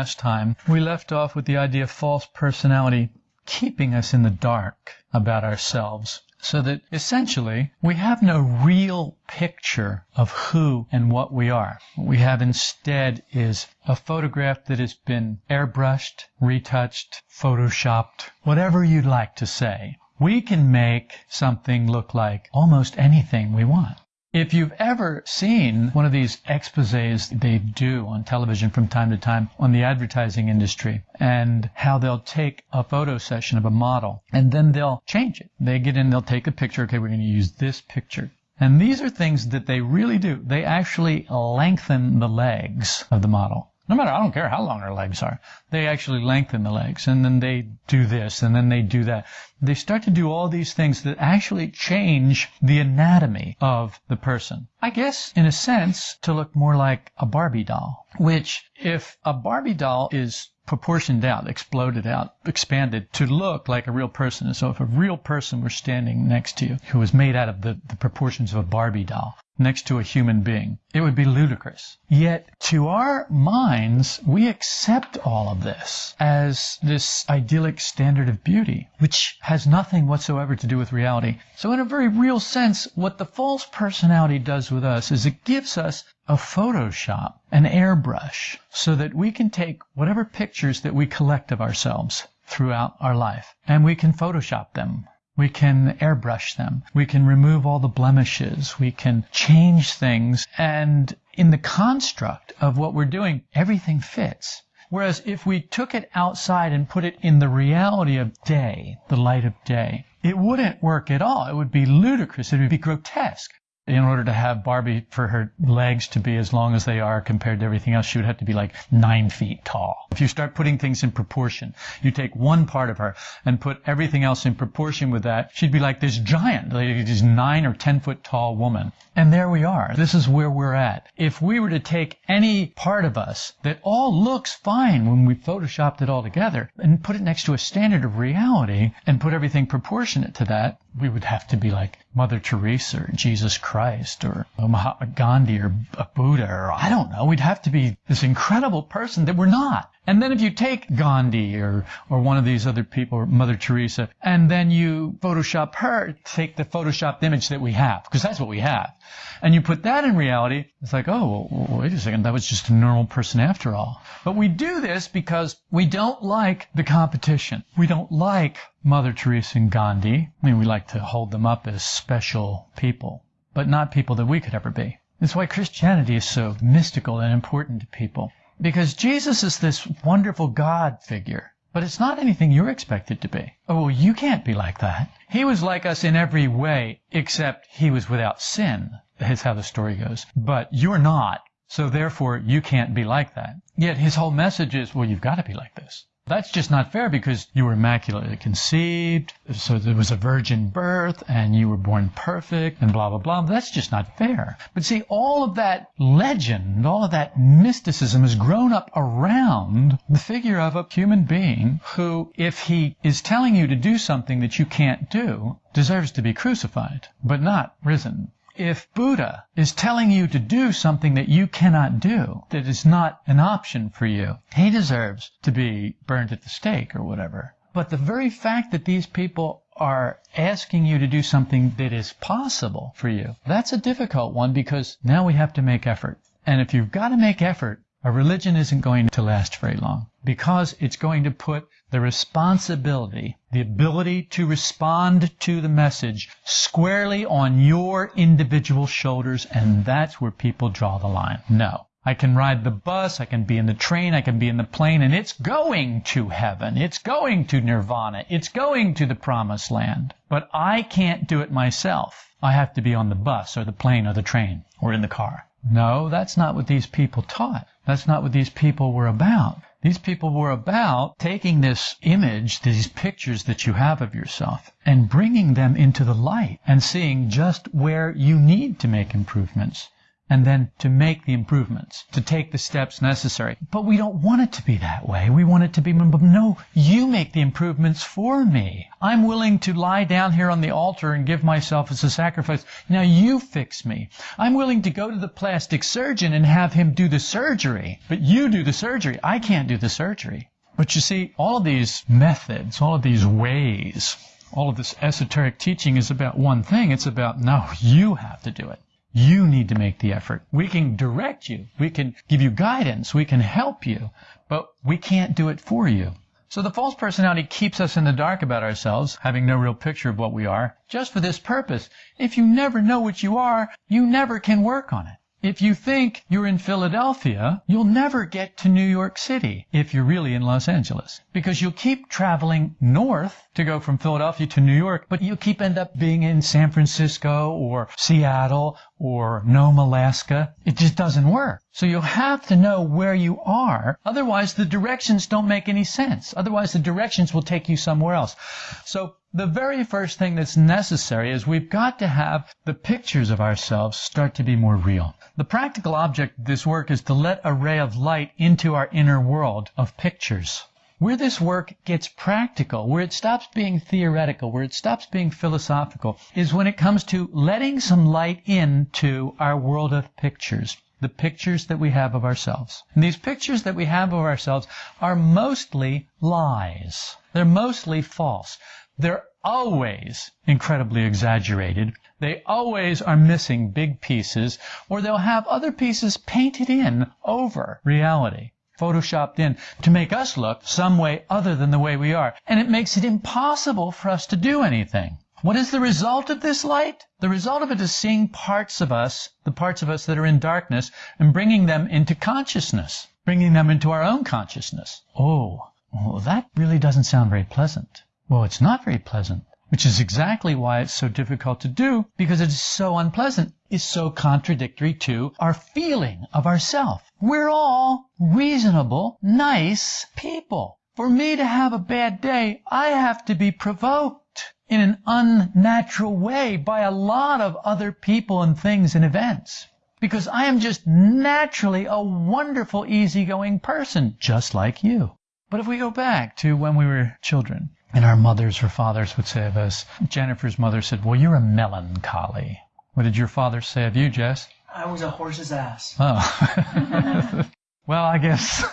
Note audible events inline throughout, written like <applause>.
last time, we left off with the idea of false personality keeping us in the dark about ourselves. So that essentially we have no real picture of who and what we are. What we have instead is a photograph that has been airbrushed, retouched, photoshopped, whatever you'd like to say. We can make something look like almost anything we want. If you've ever seen one of these exposés they do on television from time to time on the advertising industry and how they'll take a photo session of a model and then they'll change it. They get in, they'll take a picture. Okay, we're going to use this picture. And these are things that they really do. They actually lengthen the legs of the model. No matter, I don't care how long her legs are. They actually lengthen the legs and then they do this and then they do that. They start to do all these things that actually change the anatomy of the person. I guess, in a sense, to look more like a Barbie doll, which if a Barbie doll is proportioned out, exploded out, expanded to look like a real person. So if a real person were standing next to you who was made out of the, the proportions of a Barbie doll, next to a human being. It would be ludicrous. Yet, to our minds, we accept all of this as this idyllic standard of beauty, which has nothing whatsoever to do with reality. So, in a very real sense, what the false personality does with us is it gives us a Photoshop, an airbrush, so that we can take whatever pictures that we collect of ourselves throughout our life and we can Photoshop them we can airbrush them. We can remove all the blemishes. We can change things. And in the construct of what we're doing, everything fits. Whereas if we took it outside and put it in the reality of day, the light of day, it wouldn't work at all. It would be ludicrous. It would be grotesque in order to have Barbie for her legs to be as long as they are compared to everything else, she would have to be like nine feet tall. If you start putting things in proportion, you take one part of her and put everything else in proportion with that, she'd be like this giant, like this nine or ten foot tall woman. And there we are. This is where we're at. If we were to take any part of us that all looks fine when we photoshopped it all together and put it next to a standard of reality and put everything proportionate to that, we would have to be like Mother Teresa or Jesus Christ or Mahatma Gandhi or a Buddha or I don't know. We'd have to be this incredible person that we're not. And then if you take Gandhi or, or one of these other people, or Mother Teresa, and then you Photoshop her, take the Photoshopped image that we have, because that's what we have, and you put that in reality, it's like, oh, well, wait a second, that was just a normal person after all. But we do this because we don't like the competition. We don't like Mother Teresa and Gandhi. I mean, we like to hold them up as special people, but not people that we could ever be. That's why Christianity is so mystical and important to people. Because Jesus is this wonderful God figure, but it's not anything you're expected to be. Oh, you can't be like that. He was like us in every way, except he was without sin. That's how the story goes. But you're not. So therefore, you can't be like that. Yet his whole message is, well, you've got to be like this. That's just not fair because you were immaculately conceived, so there was a virgin birth, and you were born perfect, and blah, blah, blah. That's just not fair. But see, all of that legend, all of that mysticism has grown up around the figure of a human being who, if he is telling you to do something that you can't do, deserves to be crucified, but not risen if Buddha is telling you to do something that you cannot do, that is not an option for you, he deserves to be burned at the stake or whatever. But the very fact that these people are asking you to do something that is possible for you, that's a difficult one because now we have to make effort. And if you've got to make effort, a religion isn't going to last very long because it's going to put the responsibility, the ability to respond to the message squarely on your individual shoulders, and that's where people draw the line. No. I can ride the bus, I can be in the train, I can be in the plane, and it's going to heaven. It's going to nirvana. It's going to the promised land. But I can't do it myself. I have to be on the bus or the plane or the train or in the car. No, that's not what these people taught. That's not what these people were about. These people were about taking this image, these pictures that you have of yourself, and bringing them into the light and seeing just where you need to make improvements and then to make the improvements, to take the steps necessary. But we don't want it to be that way. We want it to be, no, you make the improvements for me. I'm willing to lie down here on the altar and give myself as a sacrifice. Now you fix me. I'm willing to go to the plastic surgeon and have him do the surgery, but you do the surgery. I can't do the surgery. But you see, all of these methods, all of these ways, all of this esoteric teaching is about one thing. It's about, no, you have to do it. You need to make the effort. We can direct you. We can give you guidance. We can help you, but we can't do it for you. So the false personality keeps us in the dark about ourselves, having no real picture of what we are, just for this purpose. If you never know what you are, you never can work on it. If you think you're in Philadelphia, you'll never get to New York City if you're really in Los Angeles. Because you'll keep traveling north to go from Philadelphia to New York, but you'll keep end up being in San Francisco or Seattle or Nome, Alaska. It just doesn't work. So you'll have to know where you are. Otherwise, the directions don't make any sense. Otherwise, the directions will take you somewhere else. So the very first thing that's necessary is we've got to have the pictures of ourselves start to be more real. The practical object of this work is to let a ray of light into our inner world of pictures. Where this work gets practical, where it stops being theoretical, where it stops being philosophical, is when it comes to letting some light into our world of pictures the pictures that we have of ourselves. And these pictures that we have of ourselves are mostly lies. They're mostly false. They're always incredibly exaggerated. They always are missing big pieces, or they'll have other pieces painted in over reality, photoshopped in to make us look some way other than the way we are. And it makes it impossible for us to do anything. What is the result of this light? The result of it is seeing parts of us, the parts of us that are in darkness, and bringing them into consciousness, bringing them into our own consciousness. Oh, well, that really doesn't sound very pleasant. Well, it's not very pleasant, which is exactly why it's so difficult to do because it is so unpleasant. is so contradictory to our feeling of ourself. We're all reasonable, nice people. For me to have a bad day, I have to be provoked in an unnatural way by a lot of other people and things and events. Because I am just naturally a wonderful, easygoing person, just like you. But if we go back to when we were children, and our mothers or fathers would say of us. Jennifer's mother said, Well, you're a melancholy. What did your father say of you, Jess? I was a horse's ass. Oh. <laughs> well, I guess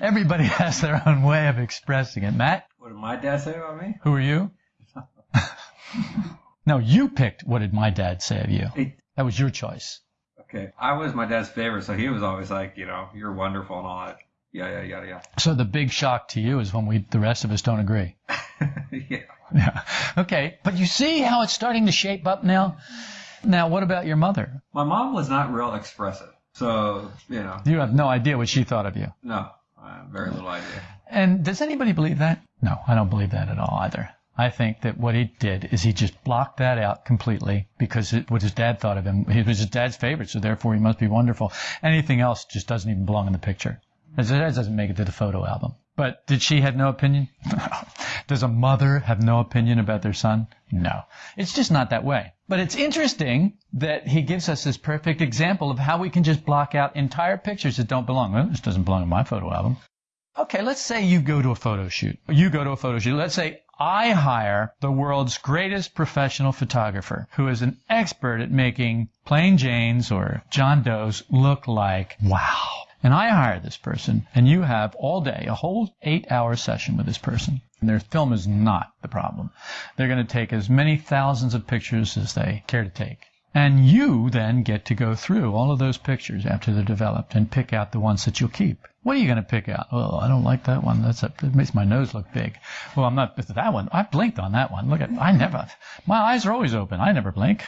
everybody has their own way of expressing it. Matt? What did my dad say about me? Who are you? <laughs> no, you picked what did my dad say of you. Hey, That was your choice. okay, I was my dad's favorite, so he was always like, you know, you're wonderful and all that. Yeah, yeah, yeah, yeah. So the big shock to you is when we the rest of us don't agree. <laughs> yeah. Yeah. Okay. But you see how it's starting to shape up now? Now, what about your mother? My mom was not real expressive, so you know, You have no idea what she thought of you. no, uh, very little idea. And does anybody believe that? No, I don't believe that at all either. I think that what he did is he just blocked that out completely because it, what his dad thought of him. He was his dad's favorite, so therefore he must be wonderful. Anything else just doesn't even belong in the picture. It doesn't make it to the photo album. But did she have no opinion? <laughs> Does a mother have no opinion about their son? No. It's just not that way. But it's interesting that he gives us this perfect example of how we can just block out entire pictures that don't belong. Well, this doesn't belong in my photo album. Okay, let's say you go to a photo shoot. You go to a photo shoot. Let's say I hire the world's greatest professional photographer who is an expert at making plain Janes or John Does look like wow. And I hire this person, and you have all day, a whole eight hour session with this person. And their film is not the problem. They're going to take as many thousands of pictures as they care to take. And you then get to go through all of those pictures after they're developed and pick out the ones that you'll keep. What are you going to pick out? Oh, I don't like that one. That's a, it makes my nose look big. Well, I'm not that one. I blinked on that one. Look at, I never, my eyes are always open. I never blink.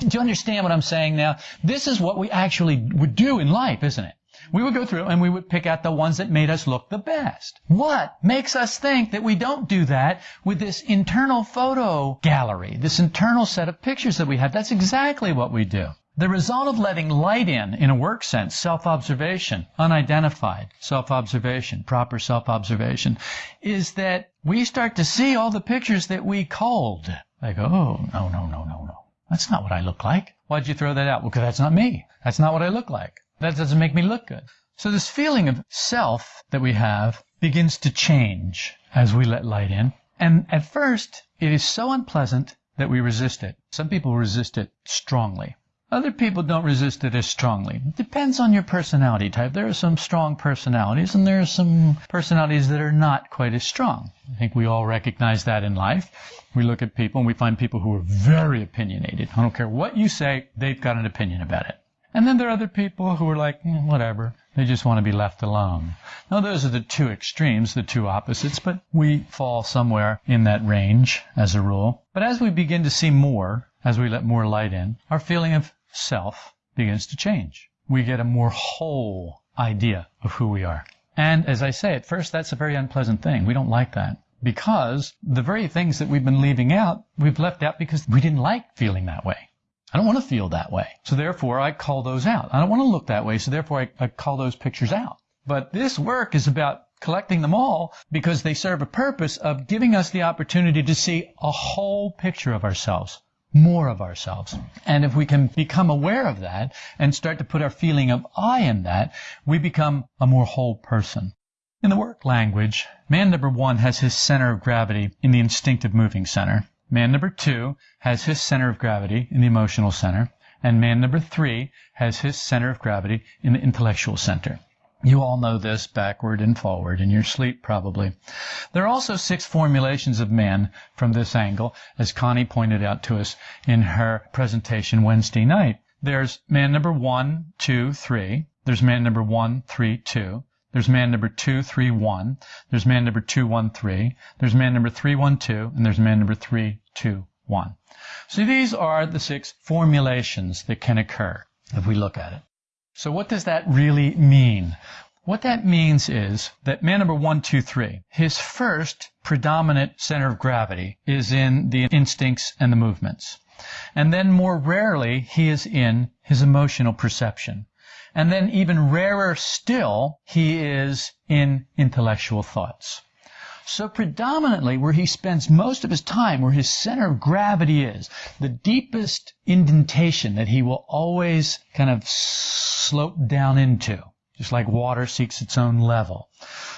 Do you understand what I'm saying now? This is what we actually would do in life, isn't it? We would go through and we would pick out the ones that made us look the best. What makes us think that we don't do that with this internal photo gallery, this internal set of pictures that we have? That's exactly what we do. The result of letting light in, in a work sense, self-observation, unidentified self-observation, proper self-observation, is that we start to see all the pictures that we culled. Like, oh, no, no, no, no, no. That's not what I look like. Why'd you throw that out? Well, because that's not me. That's not what I look like. That doesn't make me look good. So this feeling of self that we have begins to change as we let light in. And at first, it is so unpleasant that we resist it. Some people resist it strongly. Other people don't resist it as strongly. It depends on your personality type. There are some strong personalities and there are some personalities that are not quite as strong. I think we all recognize that in life. We look at people and we find people who are very opinionated. I don't care what you say, they've got an opinion about it. And then there are other people who are like, mm, whatever. They just want to be left alone. Now those are the two extremes, the two opposites, but we fall somewhere in that range as a rule. But as we begin to see more, as we let more light in, our feeling of self begins to change. We get a more whole idea of who we are. And as I say, at first that's a very unpleasant thing. We don't like that. Because the very things that we've been leaving out, we've left out because we didn't like feeling that way. I don't want to feel that way. So therefore I call those out. I don't want to look that way. So therefore I, I call those pictures out. But this work is about collecting them all because they serve a purpose of giving us the opportunity to see a whole picture of ourselves, more of ourselves. And if we can become aware of that and start to put our feeling of I in that, we become a more whole person. In the work language, man number one has his center of gravity in the instinctive moving center. Man number two has his center of gravity in the emotional center, and man number three has his center of gravity in the intellectual center. You all know this backward and forward in your sleep probably. There are also six formulations of man from this angle, as Connie pointed out to us in her presentation Wednesday night. There's man number one, two, three. There's man number one, three, two. There's man number 231. There's man number 213. There's man number 312. And there's man number 321. So these are the six formulations that can occur if we look at it. So what does that really mean? What that means is that man number 123, his first predominant center of gravity is in the instincts and the movements. And then more rarely, he is in his emotional perception. And then even rarer still, he is in intellectual thoughts. So predominantly where he spends most of his time, where his center of gravity is, the deepest indentation that he will always kind of slope down into, just like water seeks its own level.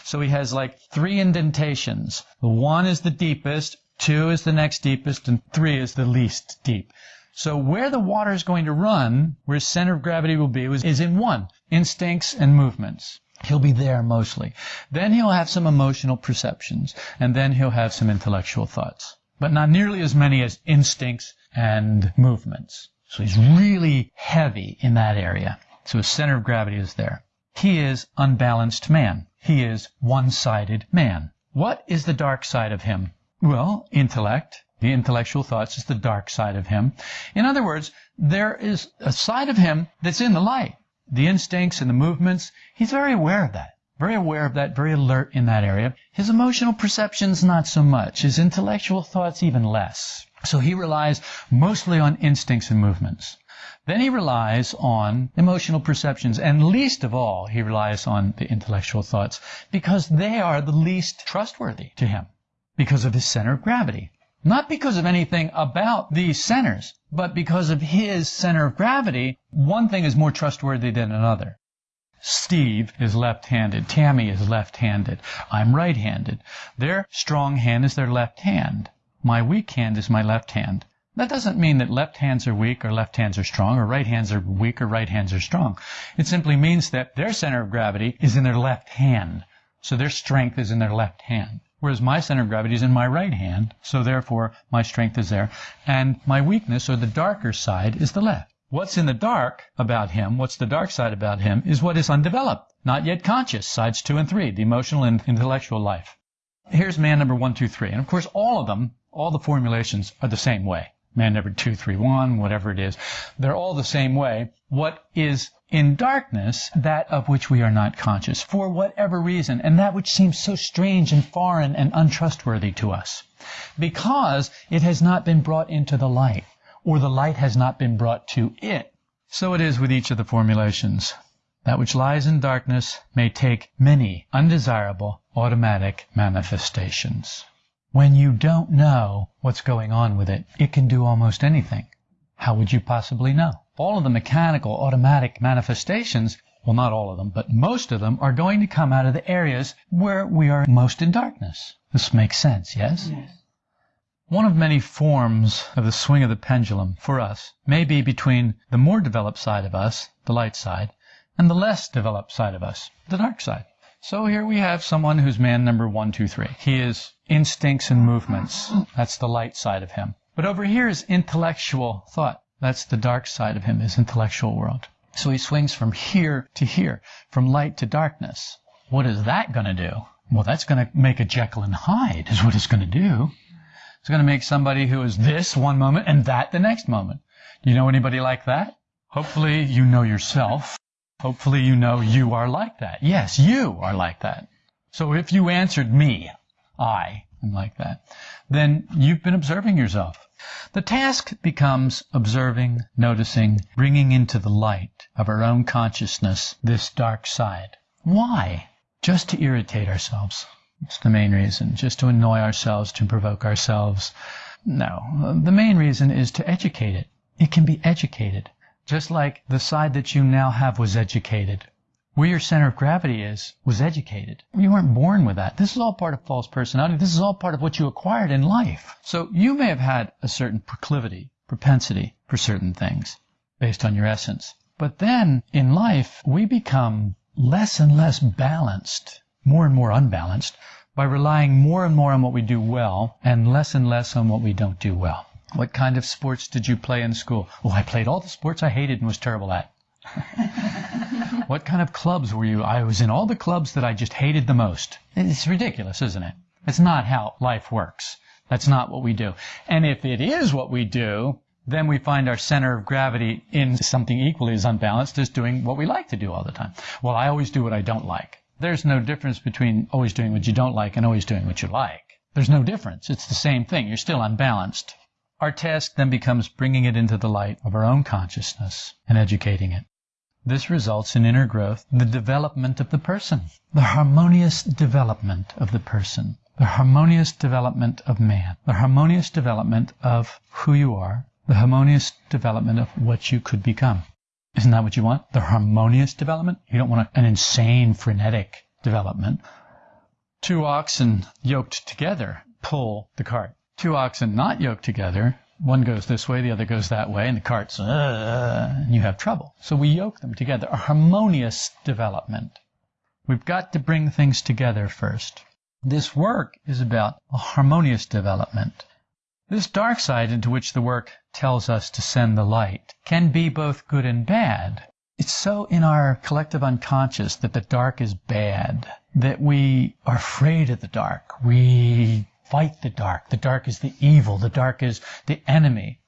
So he has like three indentations. The one is the deepest, two is the next deepest, and three is the least deep. So where the water is going to run, where his center of gravity will be, is in one, instincts and movements. He'll be there mostly. Then he'll have some emotional perceptions, and then he'll have some intellectual thoughts. But not nearly as many as instincts and movements. So he's really heavy in that area. So his center of gravity is there. He is unbalanced man. He is one-sided man. What is the dark side of him? Well, intellect, the intellectual thoughts is the dark side of him. In other words, there is a side of him that's in the light. The instincts and the movements, he's very aware of that. Very aware of that, very alert in that area. His emotional perceptions, not so much. His intellectual thoughts, even less. So he relies mostly on instincts and movements. Then he relies on emotional perceptions, and least of all, he relies on the intellectual thoughts, because they are the least trustworthy to him, because of his center of gravity. Not because of anything about these centers, but because of his center of gravity, one thing is more trustworthy than another. Steve is left-handed. Tammy is left-handed. I'm right-handed. Their strong hand is their left hand. My weak hand is my left hand. That doesn't mean that left hands are weak or left hands are strong or right hands are weak or right hands are strong. It simply means that their center of gravity is in their left hand. So their strength is in their left hand. Whereas my center of gravity is in my right hand, so therefore my strength is there. And my weakness, or the darker side, is the left. What's in the dark about him, what's the dark side about him, is what is undeveloped, not yet conscious, sides two and three, the emotional and intellectual life. Here's man number one, two, three. And of course, all of them, all the formulations are the same way. Man number two, three, one, whatever it is. They're all the same way. What is in darkness, that of which we are not conscious, for whatever reason, and that which seems so strange and foreign and untrustworthy to us, because it has not been brought into the light, or the light has not been brought to it. So it is with each of the formulations. That which lies in darkness may take many undesirable automatic manifestations. When you don't know what's going on with it, it can do almost anything. How would you possibly know? All of the mechanical, automatic manifestations, well, not all of them, but most of them are going to come out of the areas where we are most in darkness. This makes sense, yes? Yes. One of many forms of the swing of the pendulum for us may be between the more developed side of us, the light side, and the less developed side of us, the dark side. So here we have someone who's man number one, two, three. He is instincts and movements. That's the light side of him. But over here is intellectual thought. That's the dark side of him, his intellectual world. So he swings from here to here, from light to darkness. What is that going to do? Well, that's going to make a Jekyll and Hyde, is what it's going to do. It's going to make somebody who is this one moment and that the next moment. Do you know anybody like that? Hopefully you know yourself. Hopefully you know you are like that. Yes, you are like that. So if you answered me, I am like that, then you've been observing yourself. The task becomes observing, noticing, bringing into the light of our own consciousness this dark side. Why? Just to irritate ourselves. It's the main reason. Just to annoy ourselves, to provoke ourselves. No. The main reason is to educate it. It can be educated. Just like the side that you now have was educated. Where your center of gravity is, was educated. You weren't born with that. This is all part of false personality. This is all part of what you acquired in life. So you may have had a certain proclivity, propensity for certain things based on your essence. But then in life, we become less and less balanced, more and more unbalanced, by relying more and more on what we do well and less and less on what we don't do well. What kind of sports did you play in school? Oh, I played all the sports I hated and was terrible at. <laughs> what kind of clubs were you? I was in all the clubs that I just hated the most. It's ridiculous, isn't it? It's not how life works. That's not what we do. And if it is what we do, then we find our center of gravity in something equally as unbalanced as doing what we like to do all the time. Well, I always do what I don't like. There's no difference between always doing what you don't like and always doing what you like. There's no difference. It's the same thing. You're still unbalanced. Our task then becomes bringing it into the light of our own consciousness and educating it. This results in inner growth, the development of the person, the harmonious development of the person, the harmonious development of man, the harmonious development of who you are, the harmonious development of what you could become. Isn't that what you want? The harmonious development? You don't want an insane, frenetic development. Two oxen yoked together pull the cart. Two oxen not yoked together, one goes this way, the other goes that way, and the cart's, uh, and you have trouble. So we yoke them together. A harmonious development. We've got to bring things together first. This work is about a harmonious development. This dark side into which the work tells us to send the light can be both good and bad. It's so in our collective unconscious that the dark is bad, that we are afraid of the dark. We fight the dark. The dark is the evil. The dark is the enemy.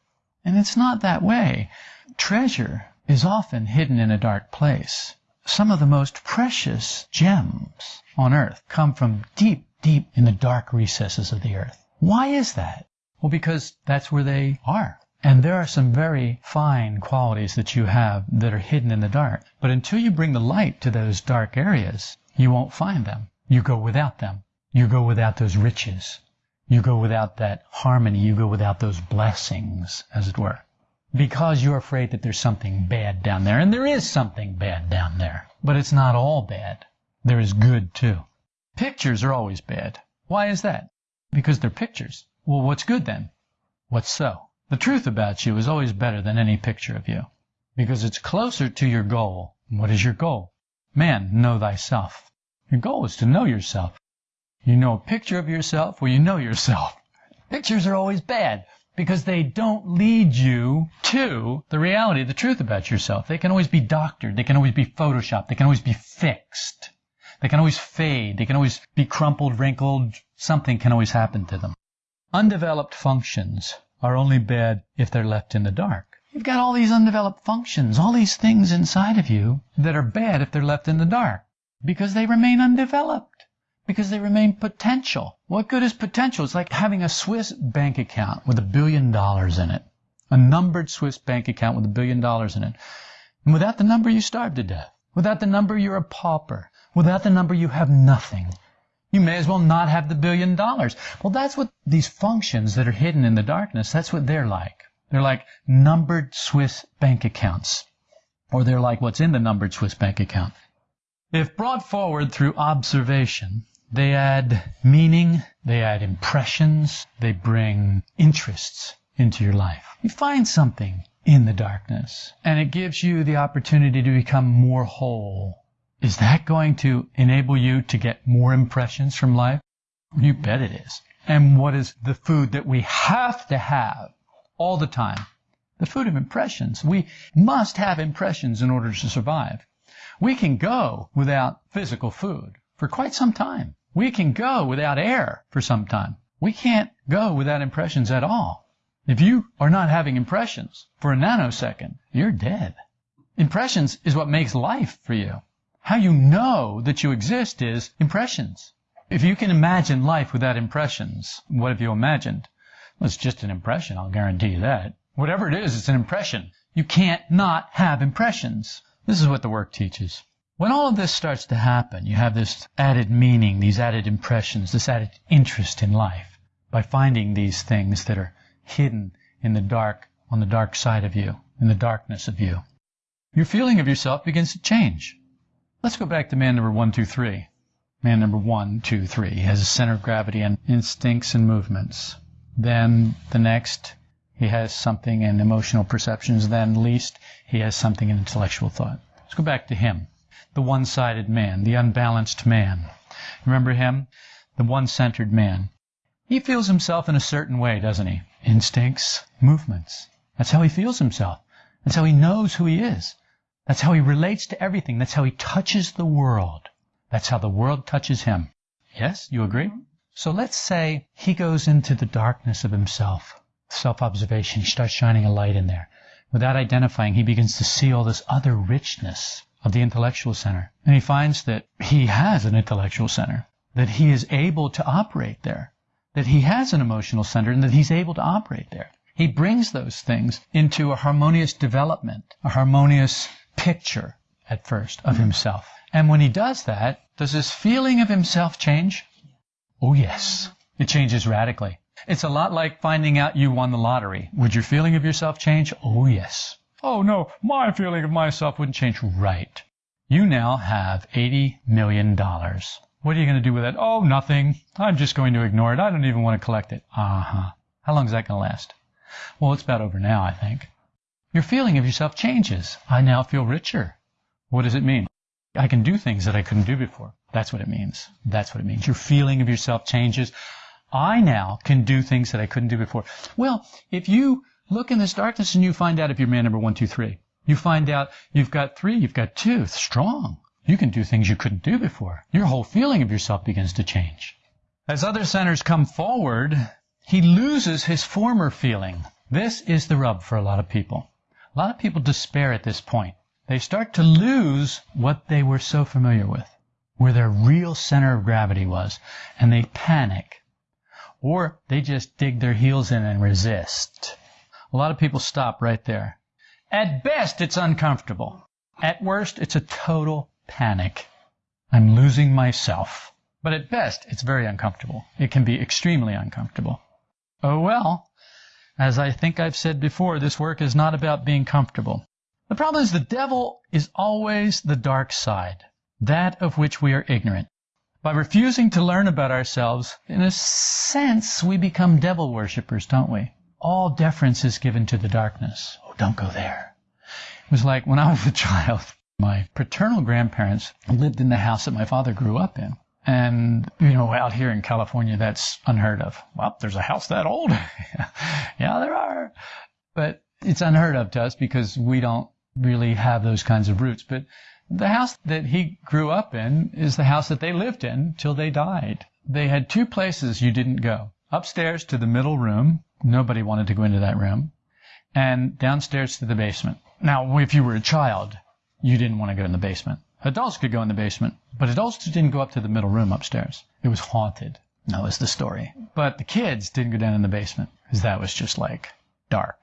And it's not that way. Treasure is often hidden in a dark place. Some of the most precious gems on earth come from deep, deep in the dark recesses of the earth. Why is that? Well, because that's where they are. And there are some very fine qualities that you have that are hidden in the dark. But until you bring the light to those dark areas, you won't find them. You go without them. You go without those riches. You go without that harmony. You go without those blessings, as it were. Because you're afraid that there's something bad down there. And there is something bad down there. But it's not all bad. There is good too. Pictures are always bad. Why is that? Because they're pictures. Well, what's good then? What's so? The truth about you is always better than any picture of you. Because it's closer to your goal. What is your goal? Man, know thyself. Your goal is to know yourself. You know a picture of yourself, well, you know yourself. <laughs> Pictures are always bad because they don't lead you to the reality, the truth about yourself. They can always be doctored. They can always be photoshopped. They can always be fixed. They can always fade. They can always be crumpled, wrinkled. Something can always happen to them. Undeveloped functions are only bad if they're left in the dark. You've got all these undeveloped functions, all these things inside of you that are bad if they're left in the dark because they remain undeveloped, because they remain potential. What good is potential? It's like having a Swiss bank account with a billion dollars in it, a numbered Swiss bank account with a billion dollars in it. And without the number, you starve to death. Without the number, you're a pauper. Without the number, you have nothing. You may as well not have the billion dollars. Well, that's what these functions that are hidden in the darkness, that's what they're like. They're like numbered Swiss bank accounts. Or they're like what's in the numbered Swiss bank account. If brought forward through observation, they add meaning, they add impressions, they bring interests into your life. You find something in the darkness, and it gives you the opportunity to become more whole. Is that going to enable you to get more impressions from life? You bet it is. And what is the food that we have to have all the time? The food of impressions. We must have impressions in order to survive. We can go without physical food for quite some time. We can go without air for some time. We can't go without impressions at all. If you are not having impressions for a nanosecond, you're dead. Impressions is what makes life for you. How you know that you exist is impressions. If you can imagine life without impressions, what have you imagined? Well, it's just an impression, I'll guarantee you that. Whatever it is, it's an impression. You can't not have impressions. This is what the work teaches. When all of this starts to happen, you have this added meaning, these added impressions, this added interest in life by finding these things that are hidden in the dark, on the dark side of you, in the darkness of you. Your feeling of yourself begins to change. Let's go back to man number one, two, three. Man number one, two, three has a center of gravity and instincts and movements. Then the next, he has something in emotional perceptions. Then least, he has something in intellectual thought. Let's go back to him. The one-sided man, the unbalanced man. Remember him? The one-centered man. He feels himself in a certain way, doesn't he? Instincts, movements. That's how he feels himself. That's how he knows who he is. That's how he relates to everything. That's how he touches the world. That's how the world touches him. Yes, you agree? So let's say he goes into the darkness of himself, self-observation. He starts shining a light in there. Without identifying, he begins to see all this other richness of the intellectual center. And he finds that he has an intellectual center, that he is able to operate there, that he has an emotional center, and that he's able to operate there. He brings those things into a harmonious development, a harmonious picture at first of himself. And when he does that, does his feeling of himself change? Oh, yes. It changes radically. It's a lot like finding out you won the lottery. Would your feeling of yourself change? Oh, yes. Oh, no, my feeling of myself wouldn't change. Right. You now have $80 million. What are you going to do with it? Oh, nothing. I'm just going to ignore it. I don't even want to collect it. Uh-huh. How long is that going to last? Well, it's about over now, I think. Your feeling of yourself changes. I now feel richer. What does it mean? I can do things that I couldn't do before. That's what it means. That's what it means. Your feeling of yourself changes. I now can do things that I couldn't do before. Well, if you look in this darkness and you find out if you're man number one, two, three, you find out you've got three, you've got two, strong. You can do things you couldn't do before. Your whole feeling of yourself begins to change. As other centers come forward, he loses his former feeling. This is the rub for a lot of people. A lot of people despair at this point. They start to lose what they were so familiar with, where their real center of gravity was, and they panic. Or they just dig their heels in and resist. A lot of people stop right there. At best, it's uncomfortable. At worst, it's a total panic. I'm losing myself. But at best, it's very uncomfortable. It can be extremely uncomfortable. Oh well, as I think I've said before, this work is not about being comfortable. The problem is the devil is always the dark side, that of which we are ignorant. By refusing to learn about ourselves, in a sense, we become devil worshippers, don't we? All deference is given to the darkness. Oh, don't go there. It was like when I was a child, my paternal grandparents lived in the house that my father grew up in. And, you know, out here in California, that's unheard of. Well, there's a house that old. <laughs> yeah, there are. But it's unheard of to us because we don't really have those kinds of roots. But the house that he grew up in is the house that they lived in till they died. They had two places you didn't go. Upstairs to the middle room. Nobody wanted to go into that room. And downstairs to the basement. Now, if you were a child, you didn't want to go in the basement. Adults could go in the basement, but adults didn't go up to the middle room upstairs. It was haunted. That was the story. But the kids didn't go down in the basement because that was just like dark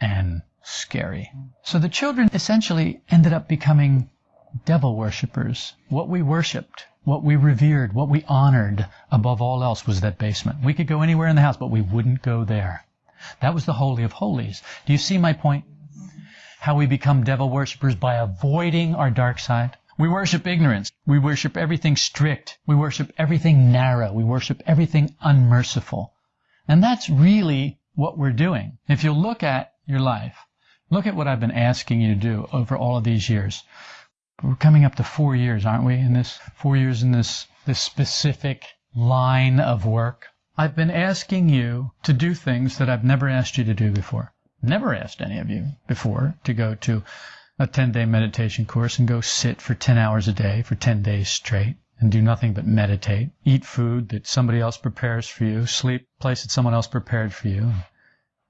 and scary. So the children essentially ended up becoming devil worshippers. What we worshipped, what we revered, what we honored above all else was that basement. We could go anywhere in the house, but we wouldn't go there. That was the Holy of Holies. Do you see my point? How we become devil worshippers by avoiding our dark side. We worship ignorance. We worship everything strict. We worship everything narrow. We worship everything unmerciful. And that's really what we're doing. If you look at your life, look at what I've been asking you to do over all of these years. We're coming up to four years, aren't we? In this four years in this this specific line of work. I've been asking you to do things that I've never asked you to do before. Never asked any of you before to go to a 10 day meditation course and go sit for 10 hours a day for 10 days straight and do nothing but meditate, eat food that somebody else prepares for you, sleep place that someone else prepared for you,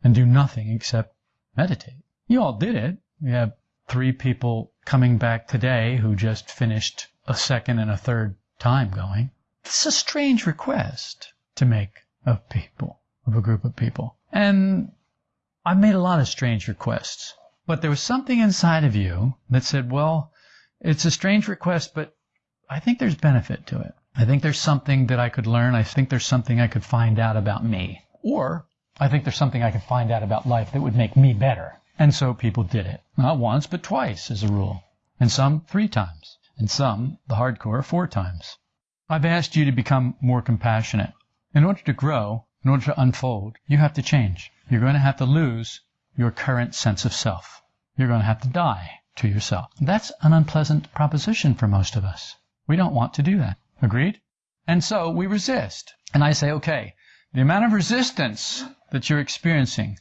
and do nothing except meditate. You all did it. We have three people coming back today who just finished a second and a third time going. It's a strange request to make of people, of a group of people. And I've made a lot of strange requests. But there was something inside of you that said, well, it's a strange request, but I think there's benefit to it. I think there's something that I could learn. I think there's something I could find out about me. Or I think there's something I could find out about life that would make me better. And so people did it. Not once, but twice as a rule. And some three times. And some, the hardcore, four times. I've asked you to become more compassionate. In order to grow, in order to unfold, you have to change. You're going to have to lose your current sense of self. You're going to have to die to yourself. That's an unpleasant proposition for most of us. We don't want to do that. Agreed? And so we resist. And I say, okay, the amount of resistance that you're experiencing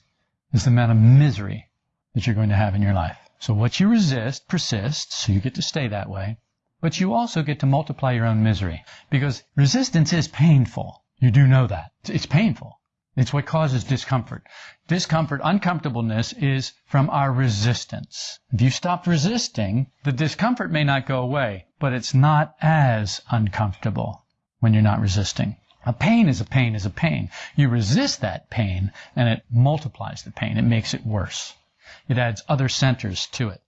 is the amount of misery that you're going to have in your life. So what you resist persists, so you get to stay that way. But you also get to multiply your own misery. Because resistance is painful. You do know that. It's painful. It's what causes discomfort. Discomfort, uncomfortableness is from our resistance. If you stop resisting, the discomfort may not go away, but it's not as uncomfortable when you're not resisting. A pain is a pain is a pain. You resist that pain and it multiplies the pain. It makes it worse. It adds other centers to it.